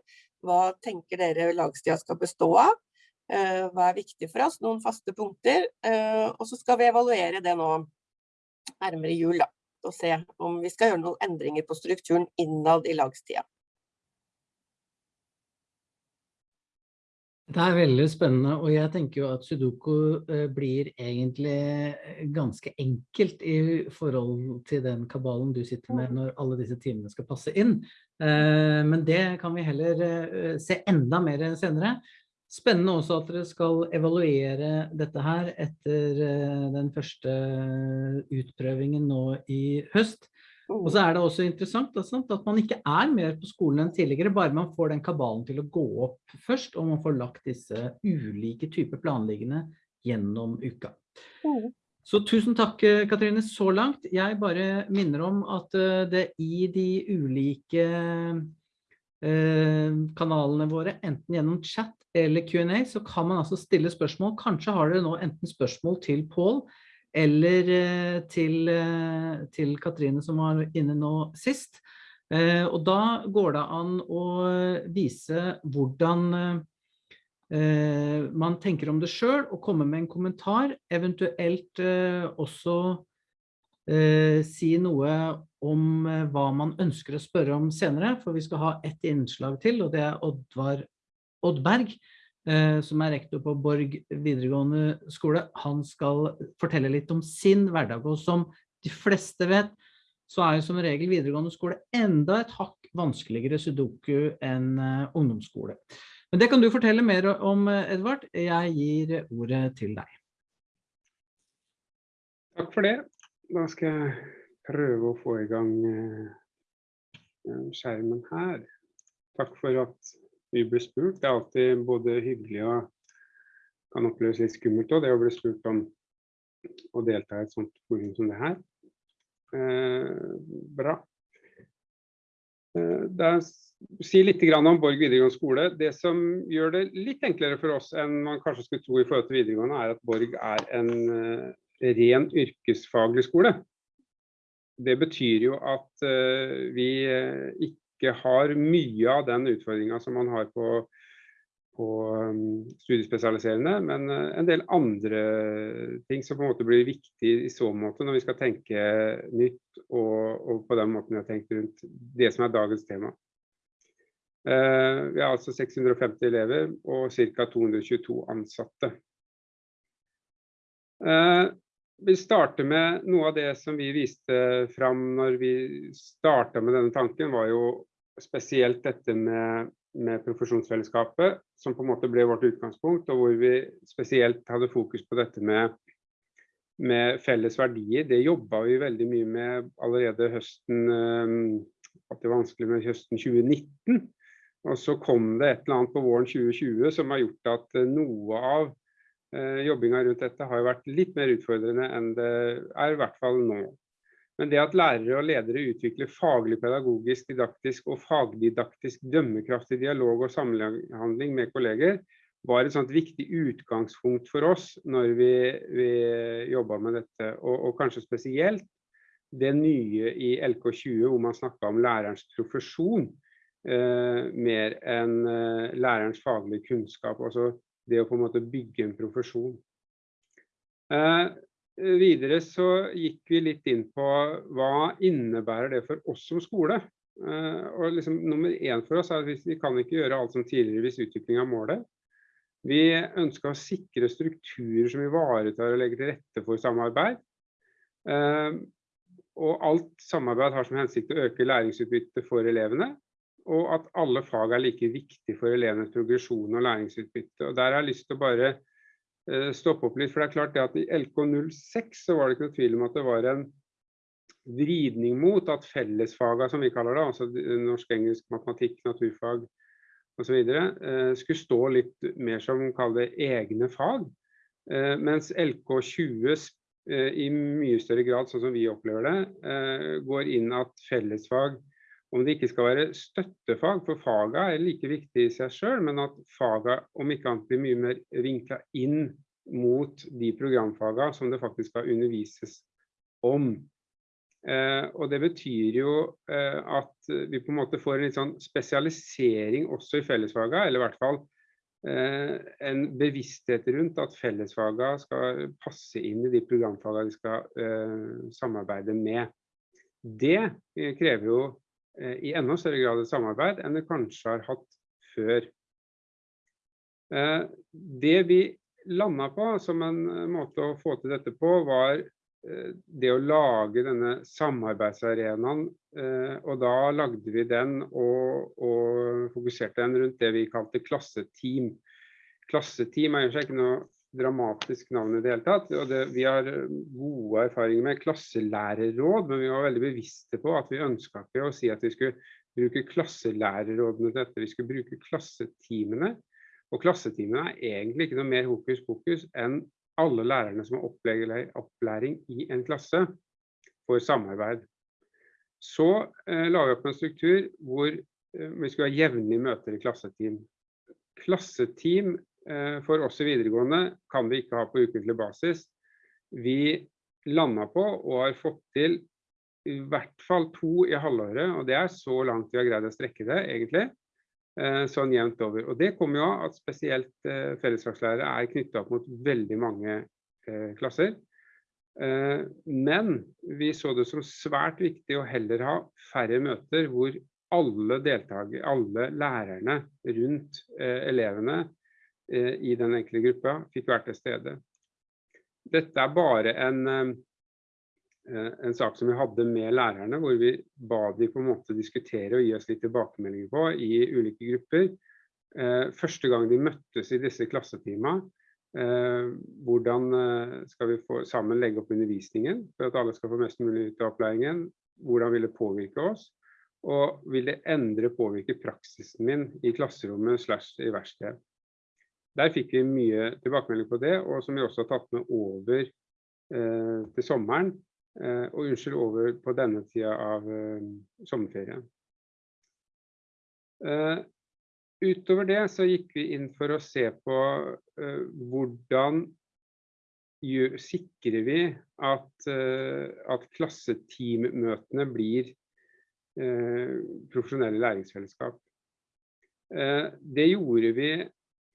Hva tenker dere lagstida skal bestå av? Eh, hva er viktig for oss, noen faste punkter. Eh, og så skal vi evaluere det nå nærmere jul, da, og se om vi skal gjøre noen endringer på strukturen innad i lagstida. Det er veldig spennende, og jeg tenker jo at Sudoku eh, blir egentlig ganske enkelt i forhold til den kabalen du sitter med når alle disse timene skal passe inn. Men det kan vi heller se enda mer senere. Spennende også at dere skal evaluere dette her etter eh, den første utprøvingen nå i høst. Og så er det også interessant at man ikke er mer på skolen enn tidligere, bare man får den kabalen til å gå opp først, og man får lagt disse ulike typer planliggende gjennom uka. Så tusen takk, Katrine, så langt. Jeg bare minner om at eh, det i de ulike eh, kanalene våre, enten gjennom chat eller Q&A, så kan man altså stille spørsmål. Kanskje har dere nå enten spørsmål til Paul eller eh, til, eh, til, Katrine som var inne nå sist. Eh, og da går det an å vise hvordan man tenker om det selv og komme med en kommentar, eventuelt også si noe om hva man ønsker å spørre om senere, for vi skal ha et innslag til, og det er Oddvar Oddberg, eh, som er rektor på Borg videregående skole, han skal fortelle litt om sin hverdag. Og som de fleste vet, så er jo som regel videregående skole enda et hakk vanskeligere sudoku enn uh, ungdomsskole. Men det kan du fortelle mer om, Edvard. Jeg gir ordet til deg. Takk for det. Da skal jeg prøve å få i gang uh, skjermen her. Takk for at vi ble spurt. Det er alltid både hyggelig og kan oppleves litt skummelt òg, det å bli spurt om å delta i et sånt forum som det her. Eh, bra. Eh, da Si litt om Borg videregående skole. Det som gjør det litt enklere for oss enn man kanskje skulle tro i forhold til videregående, er at Borg er en uh, ren yrkesfaglig skole. Det betyr jo at uh, vi uh, ikke har mye av den utfordringa som man har på, på um, studiespesialiserende, men uh, en del andre ting som på en måte blir viktig i så måte når vi skal tenke nytt, og, og på den måten vi har tenkt rundt det som er dagens tema. Vi har altså 650 elever og ca. 222 ansatte. Vi starter med noe av det som vi viste fram når vi starta med denne tanken, var jo spesielt dette med, med, profesjonsfellesskapet, som på en måte ble vårt utgangspunkt, og hvor vi spesielt hadde fokus på dette med, med felles verdier. Det jobba vi veldig mye med allerede høsten eh, at det var vanskelig med høsten 2019. Og så kom det et eller annet på våren 2020 som har gjort at noe av Eh, jobbinga rundt dette har jo vært litt mer utfordrende enn det er i hvert fall nå. Men det at lærere og ledere utvikler faglig, pedagogisk, didaktisk og fagdidaktisk dømmekraftig dialog og samhandling med kolleger, var et sånt viktig utgangspunkt for oss når vi, vi jobba med dette. Og, og, kanskje spesielt det nye i LK20 hvor man snakka om lærerens profesjon eh, mer enn eh, lærerens faglige kunnskap. Altså det å på en måte bygge en profesjon. Eh, videre så gikk vi litt inn på hva innebærer det for oss som skole. Eh, og liksom, nummer én for oss er at vi kan ikke gjøre alt som tidligere hvis utvikling av målet. Vi ønsker å sikre strukturer som ivaretar og legger til rette for samarbeid. Eh, og alt samarbeid har som hensikt å øke læringsutbyttet for elevene og at alle fag er like viktig for elevenes progresjon og læringsutbytte. Og Der har jeg lyst til å bare uh, stoppe opp litt, for det er klart det at i LK06 så var det ikke noe tvil om at det var en vridning mot at fellesfagene, som vi kaller det, altså norsk, engelsk, matematikk, naturfag osv., uh, skulle stå litt mer som kall det egne fag. Uh, mens LK20 uh, i mye større grad, sånn som vi opplever det, går inn at fellesfag om det ikke skal være støttefag, for faga er like viktig i seg sjøl, men at faga om ikke annet blir mye mer vinkla inn mot de programfaga som det faktisk skal undervises om. Eh, og Det betyr jo eh, at vi på en måte får en litt sånn spesialisering også i fellesfaga, eller i hvert fall eh, en bevissthet rundt at fellesfaga skal passe inn i de programfaga de skal eh, samarbeide med. Det eh, krever jo i enda større grad et samarbeid enn det kanskje har hatt før. Eh, det vi landa på som en eh, måte å få til dette på, var det å lage denne samarbeidsarenaen. Og da lagde vi den og, og fokuserte den rundt det vi kalte klasseteam. Klasseteam er ikke noe dramatisk navn i det hele tatt. og det, Vi har gode erfaringer med klasselærerråd, men vi var veldig bevisste på at vi ønska ikke å si at vi skulle bruke klasselærerrådene til dette. Vi skulle bruke klasseteamene. Og klasseteamene er egentlig ikke noe mer hokus pokus enn alle lærerne som har opplæring i en klasse for samarbeid. Så eh, la vi opp en struktur hvor eh, vi skulle ha jevnlige møter i klasseteam. Klasseteam Eh, for oss i videregående kan vi ikke ha på ukentlig basis. Vi landa på og har fått til i hvert fall to i halvåret, og det er så langt vi har greid å strekke det, egentlig. Eh, sånn jevnt over. Og det kommer jo av at spesielt eh, fellesfagslærere er knytta opp mot veldig mange klasser. Men vi så det som svært viktig å heller ha færre møter hvor alle deltaker, alle lærerne rundt elevene Eh, i den enkle gruppa fikk vært til stede. Dette er bare en, eh, en sak som vi hadde med lærerne, hvor vi ba de på en måte diskutere og gi oss litt tilbakemeldinger på i ulike grupper. Eh, første gang de møttes i disse klassetimene, hvordan skal vi få sammen legge opp undervisningen for at alle skal få mest mulig ut av opplæringen? Hvordan vil det påvirke oss? Og vil det endre påvirke praksisen min i klasserommet slash i verkstedet? Der fikk vi mye tilbakemelding på det, og som vi også har tatt med over eh, til sommeren. Eh, og unnskyld, over på denne tida av eh, sommerferien. Eh, utover det så gikk vi inn for å se på eh, hvordan gjør, sikrer vi at, eh, at klasseteammøtene blir profesjonelle læringsfellesskap. Det gjorde vi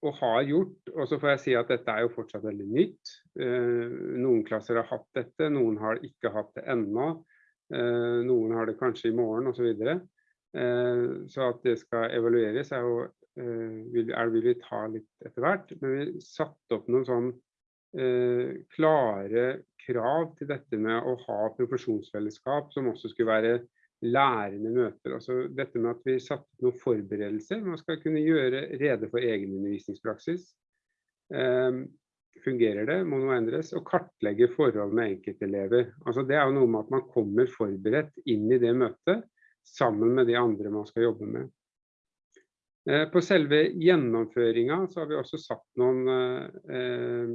og har gjort, og så får jeg si at dette er jo fortsatt veldig nytt. Noen klasser har hatt dette, noen har ikke hatt det ennå. Noen har det kanskje i morgen osv. Så, videre. så at det skal evalueres er jo vil, er, vil vi ta litt etter hvert. Men vi satte opp noen sånn klare krav til dette med å ha profesjonsfellesskap som også skulle være lærende møter. Altså dette med at vi satte noen forberedelser. Man skal kunne gjøre rede for egen undervisningspraksis. Um, fungerer det, må noe endres, og kartlegge forhold med enkeltelever. Altså det er jo noe med at man kommer forberedt inn i det møtet, sammen med de andre man skal jobbe med. Uh, på selve gjennomføringa så har vi også satt noen uh,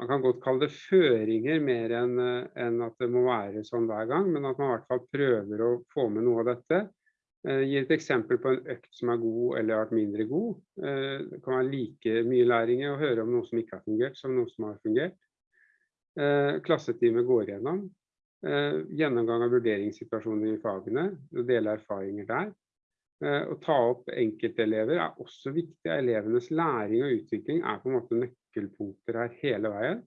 man kan godt kalle det føringer mer enn eh, en at det må være sånn hver gang, men at man i hvert fall prøver å få med noe av dette. Eh, gir et eksempel på en økt som er god eller har vært mindre god. Eh, det kan være like mye læring i å høre om noe som ikke har fungert som noe som har fungert. Eh, klassetime går gjennom. Eh, gjennomgang av vurderingssituasjoner i fagene, og dele erfaringer der. Eh, å ta opp enkeltelever er også viktig. Elevenes læring og utvikling er på en måte nøkkelpunkter her hele veien.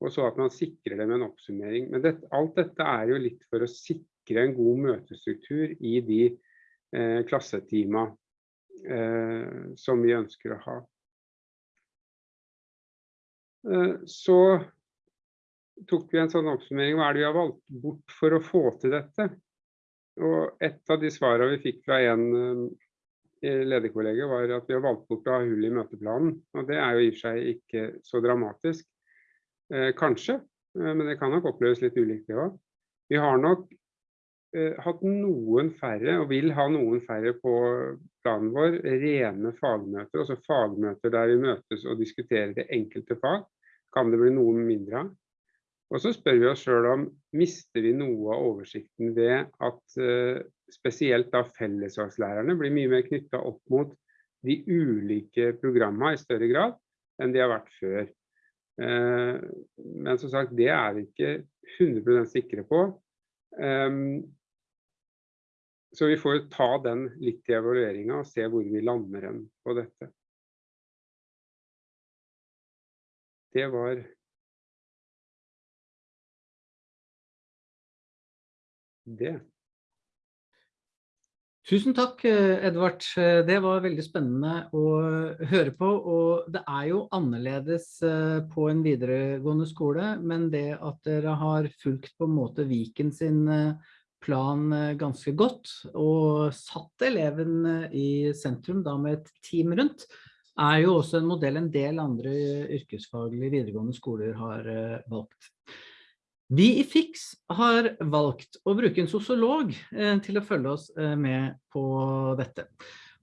Og så at man sikrer det med en oppsummering. Men det, alt dette er jo litt for å sikre en god møtestruktur i de eh, klassetima eh, som vi ønsker å ha. Eh, så tok vi en sånn oppsummering. Hva er det vi har valgt bort for å få til dette? Og et av de svarene vi fikk fra en lederkollega var at vi har valgt bort å ha hull i møteplanen. Og det er jo i og for seg ikke så dramatisk. Eh, kanskje, eh, men det kan nok oppleves litt ulikt det òg. Vi har nok eh, hatt noen færre, og vil ha noen færre på planen vår, rene fagmøter. Altså fagmøter der vi møtes og diskuterer det enkelte fag. Kan det bli noe mindre av. Og så spør vi oss sjøl om mister vi noe av oversikten ved at uh, spesielt da fellesfagslærerne blir mye mer knytta opp mot de ulike programma i større grad enn de har vært før. Uh, men som sagt, det er vi ikke 100% sikre på. Um, så vi får ta den litt i evalueringa og se hvor vi lander hen på dette. Det var det. Tusen takk, eh, Edvard. Eh, det var veldig spennende å høre på. Og det er jo annerledes eh, på en videregående skole, men det at dere har fulgt på en måte Viken sin plan ganske godt, og satt eleven i sentrum da med et team rundt, er jo også en modell en del andre yrkesfaglige videregående skoler har valgt. Vi i FIX har valgt å bruke en sosiolog eh, til å følge oss eh, med på dette.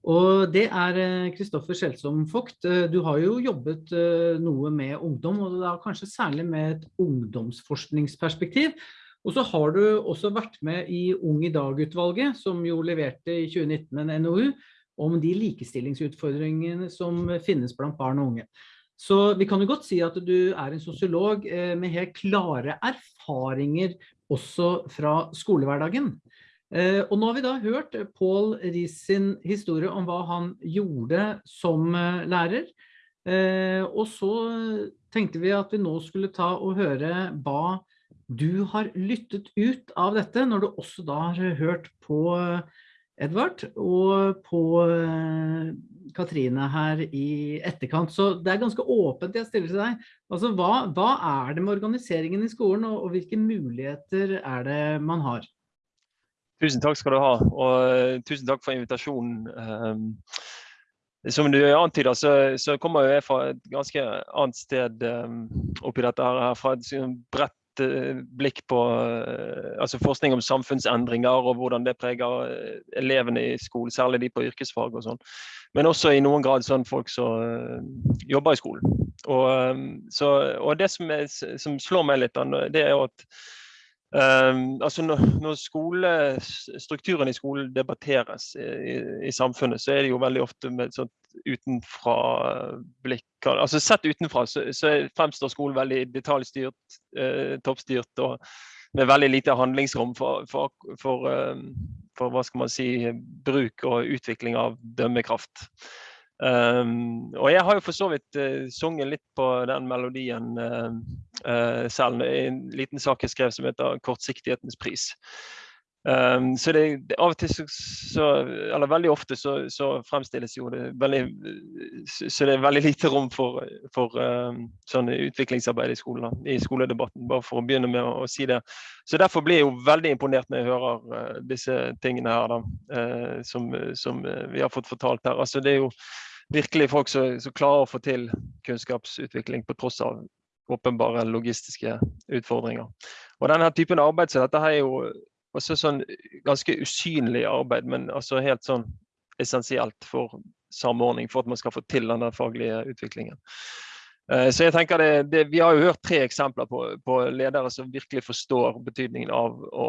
Og det er Kristoffer eh, Skjelsom Vogt. Du har jo jobbet noe med ungdom, og da kanskje særlig med et ungdomsforskningsperspektiv. Og så har du også vært med i Ung i dag-utvalget, som jo leverte i 2019 en NOU om de likestillingsutfordringene som finnes blant barn og unge. Så vi kan jo godt si at du er en sosiolog eh, med helt klare erfaringer også fra skolehverdagen. Eh, og nå har vi da hørt Paul Ries sin historie om hva han gjorde som eh, lærer. Og så tenkte vi at vi nå skulle ta og høre hva du har lyttet ut av dette, når du også da har hørt på Edvard, og på eh, Katrine her i etterkant. Så det er ganske åpent jeg stiller til deg. Altså, hva, hva er det med organiseringen i skolen, og, og, hvilke muligheter er det man har? Tusen takk skal du ha, og uh, tusen takk for invitasjonen. Um, som du antyder, så, så, kommer jeg fra et ganske annet sted oppi dette her, fra et bredt Eh, blikk på eh, altså forskning om samfunnsendringer og hvordan det preger eh, elevene i skolen, særlig de på yrkesfag og sånn. Men også i noen grad sånn folk som jobber i skolen. Og, så, og det som, er, som, slår meg litt, det er jo at altså når, når skolestrukturen i skolen debatteres i, i, samfunnet, så er det jo veldig ofte med et sånt utenfra-blikk. Altså Sett utenfra så, så, fremstår skolen veldig detaljstyrt, eh, toppstyrt. og med veldig lite handlingsrom for, for, for, for, hva skal man si, bruk og utvikling av dømmekraft. Um, og jeg har jo for så vidt uh, sunget litt på den melodien uh, uh, selv en liten sak jeg skrev som heter 'Kortsiktighetens pris'. Um, så det, av og til så, så, eller veldig ofte så, så, fremstilles jo det veldig Så det er veldig lite rom for, for um, sånn utviklingsarbeid i skolen, i skoledebatten, bare for å begynne med å, å, si det. Så derfor blir jeg jo veldig imponert når jeg hører uh, disse tingene her, da, uh, som, som uh, vi har fått fortalt her. Altså det er jo virkelig folk som, som klarer å få til kunnskapsutvikling på tross av åpenbare logistiske utfordringer. Og denne typen arbeid så dette her er jo også sånn ganske usynlig arbeid, men altså helt sånn essensielt for samordning, for at man skal få til den faglige utviklingen. Eh, så jeg tenker det, det, Vi har jo hørt tre eksempler på, på, ledere som virkelig forstår betydningen av å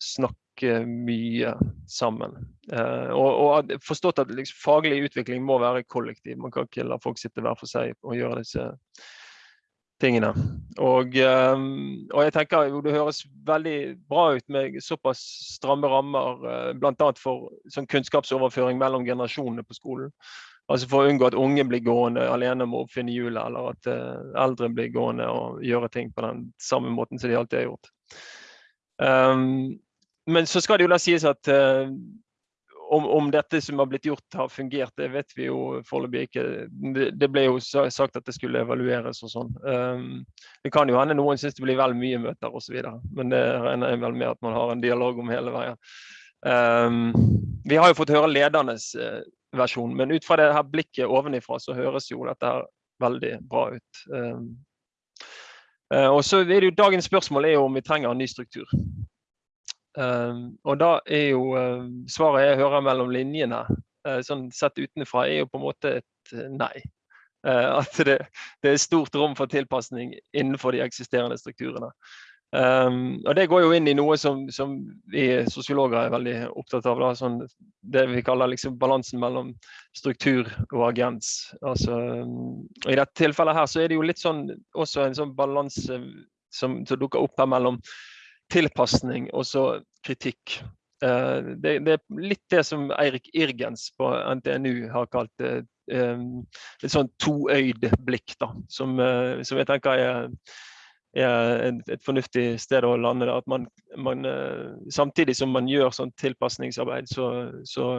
snakke mye sammen. Eh, og, og forstått at liksom, faglig utvikling må være kollektiv. Man kan ikke la folk sitte hver for seg og gjøre disse tingene. Og, ehm, og, jeg tenker jo det høres veldig bra ut med såpass stramme rammer, uh, bl.a. for sånn kunnskapsoverføring mellom generasjonene på skolen. Altså For å unngå at unge blir gående alene med å oppfinne hjulet, eller at uh, eldre blir gående og gjøre ting på den samme måten som de alltid har gjort. Um, men så skal det jo da sies at uh, om, om, dette som har blitt gjort har fungert, det vet vi jo foreløpig ikke. Det, ble jo sagt at det skulle evalueres og sånn. Um, det kan jo hende noen syns det blir vel mye møter osv., men det regner jeg vel med at man har en dialog om hele veien. Um, vi har jo fått høre ledernes uh, versjon, men ut fra det her blikket ovenifra så høres jo dette her veldig bra ut. Um, uh, og så er det jo Dagens spørsmål er jo om vi trenger en ny struktur. Um, og da er jo uh, svaret jeg hører mellom linjene, uh, sånn sett utenfra, er jo på en måte et uh, nei. at det, det, er stort rom for tilpasning innenfor de eksisterende strukturene. Um, og Det går jo inn i noe som, som vi sosiologer er veldig opptatt av. Da, sånn, det vi kaller liksom balansen mellom struktur og agens. Altså, og I dette tilfellet her så er det jo litt sånn, også en sånn balanse som, som dukker opp her mellom tilpasning og så kritikk. Eh, det, det, er litt det som Eirik Irgens på NTNU har kalt det. Eh, et sånn toøyd blikk, da, som, eh, som jeg tenker er, er et, fornuftig sted å lande. Da. At man, man, samtidig som man gjør sånn tilpasningsarbeid, så, så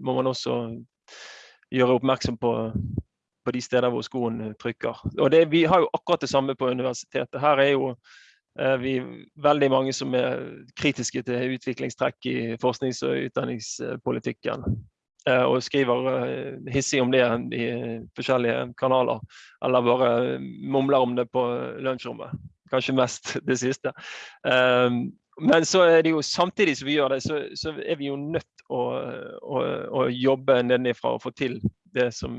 må man også gjøre oppmerksom på, på de steder hvor skoen trykker. Og det, Vi har jo akkurat det samme på universitetet. Her er jo vi er veldig mange som er kritiske til utviklingstrekk i forsknings- og utdanningspolitikken. Eh, og skriver eh, hissig om det i forskjellige kanaler. Eller bare mumler om det på lunsjrommet. Kanskje mest *laughs* det siste. Men så er det jo samtidig som vi gjør det, så, så er vi jo nødt å, å, å, jobbe nedenifra og få til det som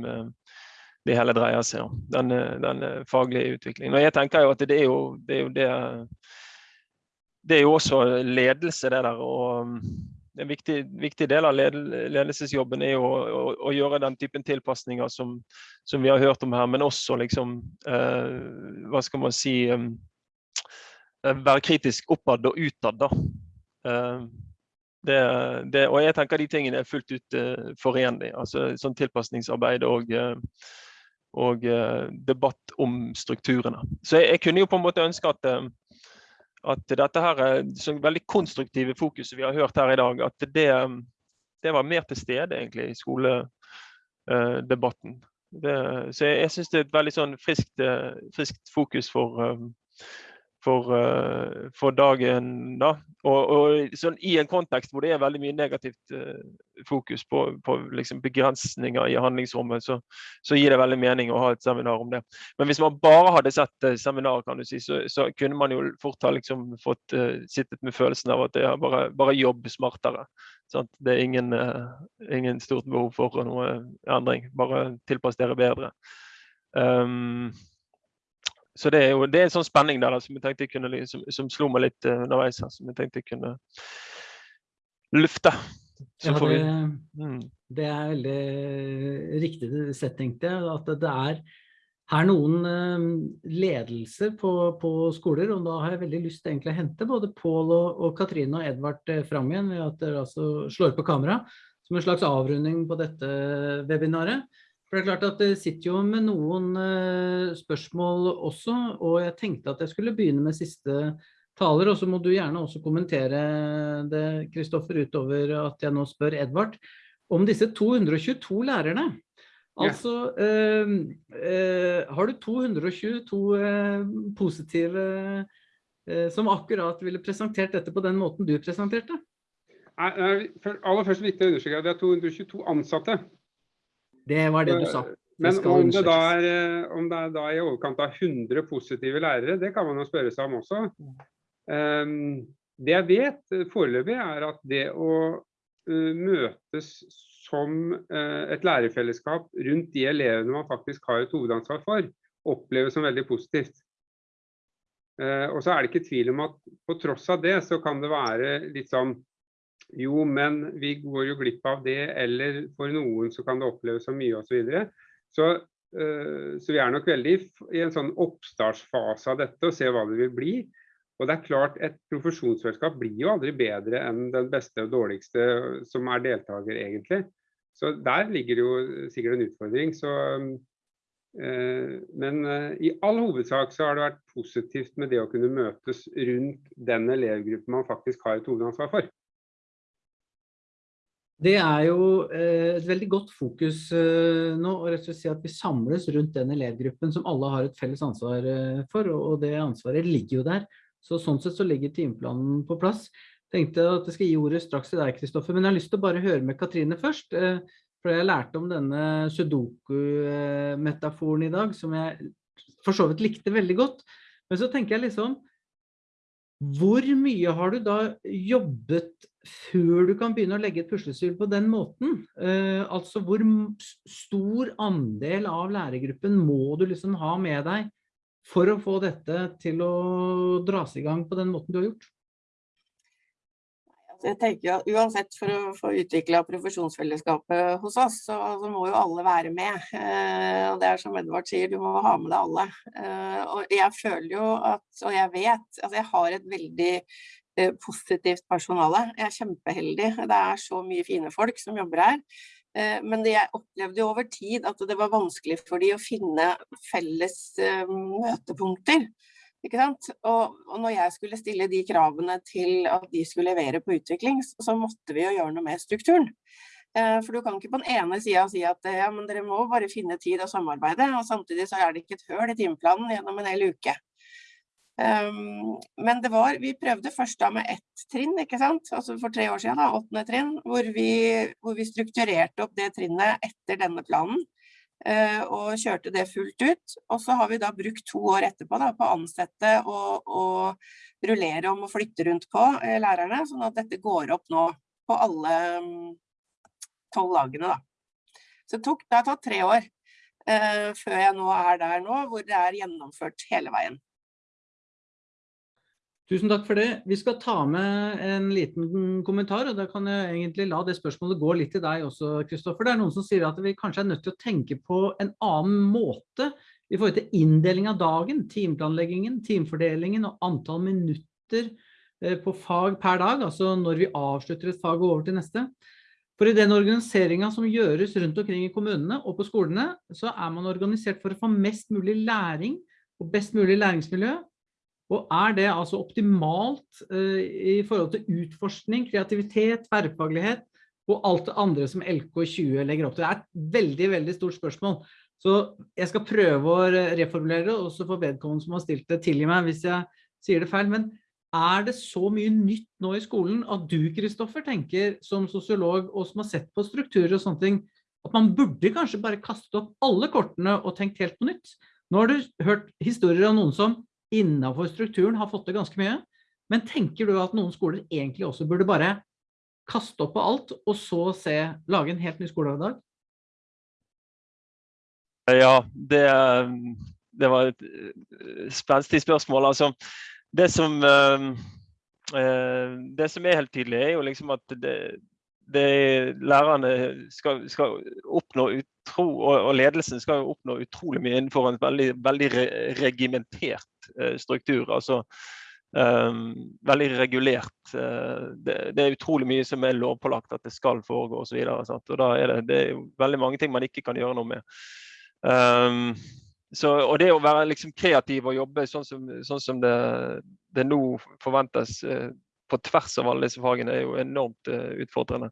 det hele dreier seg om. Den, den faglige utviklingen. Og jeg tenker jo at det er jo det, er jo det, det er jo også ledelse, det der. og En viktig, viktig del av ledelsesjobben er jo å, å, å, gjøre den typen tilpasninger som, som, vi har hørt om her, men også liksom eh, Hva skal man si eh, Være kritisk oppad og utad, da. Eh, det, det, og jeg tenker de tingene er fullt ut uh, forenlig. Altså sånn tilpasningsarbeid og uh, og uh, debatt om strukturene. Så jeg, jeg, kunne jo på en måte ønske at, uh, at dette her så veldig konstruktive fokuset vi har hørt her i dag, at det, det var mer til stede egentlig i skoledebatten. Det, så jeg, jeg syns det er et veldig sånn friskt, friskt fokus for, for, uh, for dagen. da. Og, og sånn, I en kontekst hvor det er veldig mye negativt uh, fokus på, på liksom begrensninger i handlingsrommet, så, så, gir det veldig mening å ha et seminar om det. Men hvis man bare hadde sett uh, seminaret, kan du si, så, så, kunne man jo fort ha liksom fått sittet med følelsen av at det er bare, bare jobb smartere. Sant? Det er ingen, ingen, stort behov for noe endring. Bare tilpass dere bedre. Um, så det er jo det er en sånn spenning der da, som, jeg tenkte jeg kunne, som, som slo meg litt uh, underveis her, som jeg tenkte jeg kunne lufte. Ja, det, mm. det, er veldig riktig sett, tenkte jeg. At det er er noen uh, ledelser på, på, skoler, og da har jeg veldig lyst til å hente både Pål og, og, Katrine og Edvard eh, fram igjen ved at dere altså slår på kamera, som en slags avrunding på dette webinaret. For det er klart at det sitter jo med noen uh, spørsmål også, og jeg tenkte at jeg skulle begynne med siste taler, og så må du gjerne også kommentere det, Kristoffer, utover at jeg nå spør Edvard, om disse 222 lærerne. Altså, eh, eh, har du 222 eh, positive eh, som akkurat ville presentert dette på den måten du presenterte? Aller først viktig å understreke at det er 222 ansatte. Det var det du sa. Men om det, er, eh, om det, er, da i overkant av 100 positive lærere, det kan man jo spørre seg om også. Um, det jeg vet foreløpig er at det å uh, møtes som uh, et lærerfellesskap rundt de elevene man faktisk har et hovedansvar for, oppleves som veldig positivt. Uh, og så er det ikke tvil om at på tross av det, så kan det være litt sånn jo, men vi går jo glipp av det, eller for noen så kan det oppleves så mye osv. Så, videre. så uh, så vi er nok veldig i en sånn oppstartsfase av dette og ser hva det vil bli. Og det er klart, Et profesjonsselskap blir jo aldri bedre enn den beste og dårligste som er deltaker, egentlig. Så der ligger det jo sikkert en utfordring. Så, øh, men øh, i all hovedsak så har det vært positivt med det å kunne møtes rundt den elevgruppen man faktisk har et hovedansvar for. Det er jo eh, et veldig godt fokus eh, nå, og rett og slett si at vi samles rundt den elevgruppen som alle har et felles ansvar eh, for, og det ansvaret ligger jo der. Så sånn sett så ligger timeplanen på plass. Tenkte at jeg skal gi ordet straks til deg, Kristoffer, men jeg har lyst til å bare høre med Katrine først. For jeg lærte om denne sudoku-metaforen i dag, som jeg for så vidt likte veldig godt. Men så tenker jeg liksom, hvor mye har du da jobbet før du kan begynne å legge et puslespill på den måten? Uh, altså hvor stor andel av lærergruppen må du liksom ha med deg for å få dette til å dras i gang på den måten du har gjort? Jeg tenker at Uansett for å få utvikla profesjonsfellesskapet hos oss, så, så, må jo alle være med. Eh, og det er som Edvard sier, du må ha med deg alle. Eh, og jeg føler jo at, og jeg vet, altså jeg har et veldig eh, positivt personale. Jeg er kjempeheldig. Det er så mye fine folk som jobber her. Eh, men jeg opplevde jo over tid at det var vanskelig for de å finne felles eh, møtepunkter. Og, og, når jeg skulle stille de kravene til at de skulle levere på utvikling, så måtte vi jo gjøre noe med strukturen. Eh, for du kan ikke på den ene sida si at ja, men dere må bare finne tid og samarbeide, og samtidig så er det ikke et høl i timeplanen gjennom en hel uke. Um, men det var, vi prøvde først da med ett trinn, ikke sant? altså for tre år siden, da, åttende trinn, hvor vi, hvor vi strukturerte opp det trinnet etter denne planen. Eh, og kjørte det fullt ut. Og så har vi da brukt to år etterpå da, på å ansette og, og rullere om og flytte rundt på eh, lærerne, sånn at dette går opp nå på alle mm, tolv lagene. Da. Så det, tok, det har tatt tre år eh, før jeg nå er der nå, hvor det er gjennomført hele veien. Tusen takk for det. Vi skal ta med en liten kommentar, og da kan jeg egentlig la det spørsmålet gå litt til deg også, Kristoffer. Det er noen som sier at vi kanskje er nødt til å tenke på en annen måte i forhold til inndeling av dagen, timeplanleggingen, timefordelingen og antall minutter eh, på fag per dag, altså når vi avslutter et fag og over til neste. For i den organiseringen som gjøres rundt omkring i kommunene og på skolene, så er man organisert for å få mest mulig læring og best mulig læringsmiljø, og er det altså optimalt uh, i forhold til utforskning, kreativitet, tverrfaglighet og alt det andre som LK20 legger opp til? Det er et veldig, veldig stort spørsmål. Så jeg skal prøve å reformulere det, også for vedkommende som har stilt det tilgi meg hvis jeg sier det feil. Men er det så mye nytt nå i skolen at du, Kristoffer, tenker som sosiolog og som har sett på strukturer og sånne ting, at man burde kanskje bare kaste opp alle kortene og tenkt helt på nytt? Nå har du hørt historier av noen som innenfor strukturen har fått det ganske mye. Men tenker du at noen skoler egentlig også burde bare kaste opp på alt, og så se, lage en helt ny skoledag? Ja, det, det var et spennstig spenstig spørsmål. Altså, det som, eh, eh, det som er helt tydelig, er jo liksom at det, det lærerne skal, skal, oppnå utro, og, og, ledelsen skal oppnå utrolig mye innenfor en veldig, veldig re regimentert uh, struktur. altså um, Veldig regulert. Uh, det, det, er utrolig mye som er lovpålagt at det skal foregå osv. Da er det, det er veldig mange ting man ikke kan gjøre noe med. Um, så, og det å være liksom kreativ og jobbe sånn som, sånn som det, det, nå forventes uh, på tvers av alle disse fagene, er jo enormt utfordrende.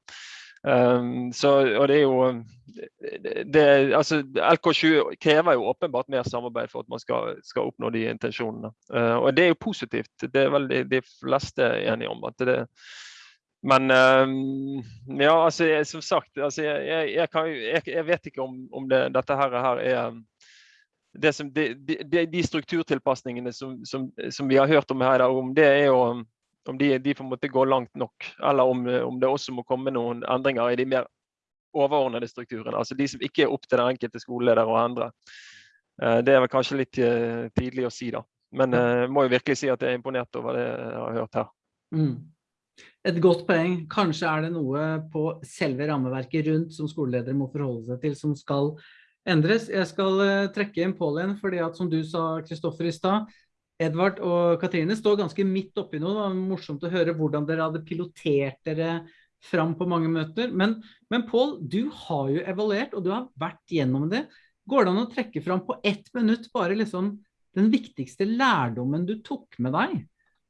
Um, så, og det er jo det, altså, LK20 krever jo åpenbart mer samarbeid for at man skal, skal oppnå de intensjonene. Uh, og det er jo positivt. Det er vel de, de fleste enige om. at det men um, ja, altså, jeg, som sagt, altså, jeg, jeg, kan, jeg, vet ikke om, om det, dette her, her er det som, de, de, de strukturtilpasningene som, som, som, vi har hørt om her, om det er jo om de, de på en måte går langt nok, eller om, om, det også må komme noen endringer i de mer overordnede strukturene. Altså de som ikke er opp til den enkelte skoleleder å endre. Eh, det er vel kanskje litt eh, tidlig å si, da. Men jeg eh, må jo virkelig si at jeg er imponert over det jeg har hørt her. Mm. Et godt poeng. Kanskje er det noe på selve rammeverket rundt som skoleledere må forholde seg til, som skal endres. Jeg skal trekke inn Pål igjen, fordi at som du sa, Kristoffer i stad, Edvard og Katrine står ganske midt oppi noe. Det var morsomt å høre hvordan dere hadde pilotert dere fram på mange møter. Men, men Pål, du har jo evaluert, og du har vært gjennom det. Går det an å trekke fram på ett minutt bare liksom den viktigste lærdommen du tok med deg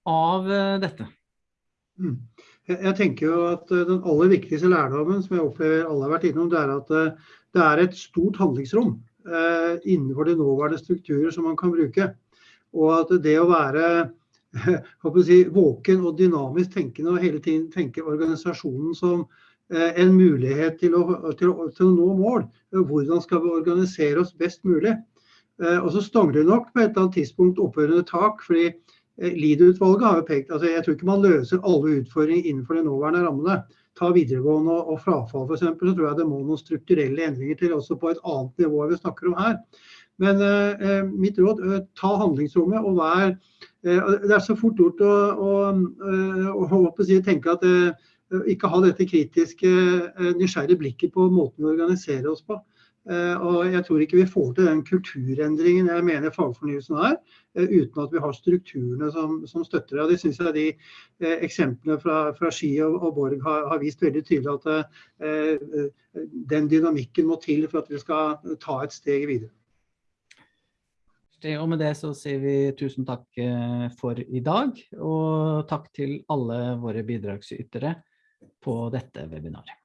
av uh, dette? Mm. Jeg, tenker jo at uh, Den aller viktigste lærdommen som jeg opplever alle har vært innom, det er at uh, det er et stort handlingsrom innenfor de nåværende strukturer som man kan bruke. Og at det å være *laughs* si, våken og dynamisk tenkende og hele tiden tenke organisasjonen som eh, en mulighet til å, til, å, til å, nå mål. Hvordan skal vi organisere oss best mulig? Eh, og så stangler nok på et eller annet tidspunkt opphørende tak. fordi eh, Lied-utvalget har jo pekt altså Jeg tror ikke man løser alle utfordringer innenfor de nåværende rammene. Ta videregående og, og frafall f.eks. Så tror jeg det må noen strukturelle endringer til også på et annet nivå enn vi snakker om her. Men eh, eh, mitt råd, eh, ta handlingsrommet og vær Det er så fort gjort å, å, å, å si, tenke at ikke ha dette kritiske, nysgjerrige blikket på måten vi organiserer oss på. Og jeg tror ikke vi får til den kulturendringen jeg mener fagfornyelsen er, uten at vi har strukturene som, som støtter det. Og det syns jeg de eh, eksemplene fra, fra Ski og, og Borg har, har, vist veldig tydelig at eh, den dynamikken må til for at vi skal ta et steg videre. Og med det så sier vi tusen takk eh, for i dag, og takk til alle våre bidragsytere på dette webinaret.